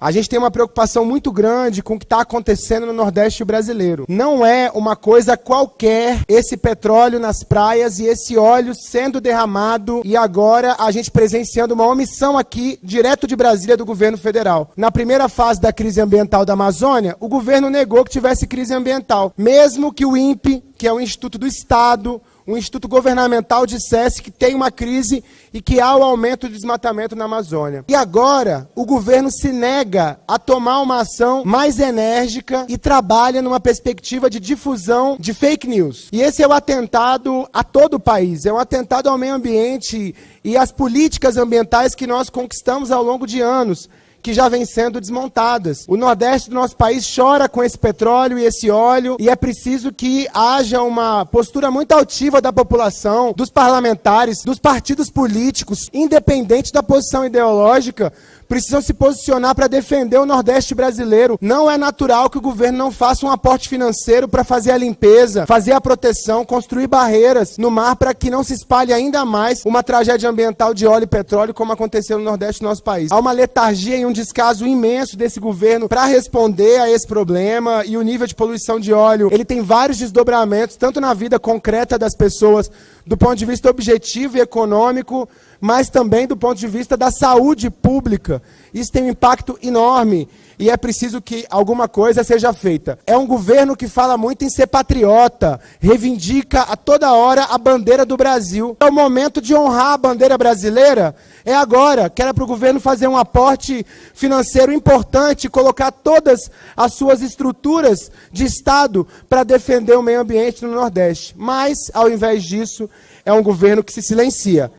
A gente tem uma preocupação muito grande com o que está acontecendo no Nordeste brasileiro. Não é uma coisa qualquer esse petróleo nas praias e esse óleo sendo derramado e agora a gente presenciando uma omissão aqui, direto de Brasília, do governo federal. Na primeira fase da crise ambiental da Amazônia, o governo negou que tivesse crise ambiental, mesmo que o INPE, que é o Instituto do Estado, um instituto governamental dissesse que tem uma crise e que há o aumento do desmatamento na Amazônia. E agora, o governo se nega a tomar uma ação mais enérgica e trabalha numa perspectiva de difusão de fake news. E esse é o atentado a todo o país, é um atentado ao meio ambiente e às políticas ambientais que nós conquistamos ao longo de anos que já vêm sendo desmontadas. O Nordeste do nosso país chora com esse petróleo e esse óleo e é preciso que haja uma postura muito altiva da população, dos parlamentares, dos partidos políticos, independente da posição ideológica, precisam se posicionar para defender o Nordeste brasileiro. Não é natural que o governo não faça um aporte financeiro para fazer a limpeza, fazer a proteção, construir barreiras no mar para que não se espalhe ainda mais uma tragédia ambiental de óleo e petróleo como aconteceu no Nordeste do nosso país. Há uma letargia e um descaso imenso desse governo para responder a esse problema e o nível de poluição de óleo, ele tem vários desdobramentos, tanto na vida concreta das pessoas, do ponto de vista objetivo e econômico, mas também do ponto de vista da saúde pública. Isso tem um impacto enorme e é preciso que alguma coisa seja feita. É um governo que fala muito em ser patriota, reivindica a toda hora a bandeira do Brasil. É o momento de honrar a bandeira brasileira. É agora, que era para o governo fazer um aporte financeiro importante, colocar todas as suas estruturas de Estado para defender o meio ambiente no Nordeste. Mas, ao invés disso, é um governo que se silencia.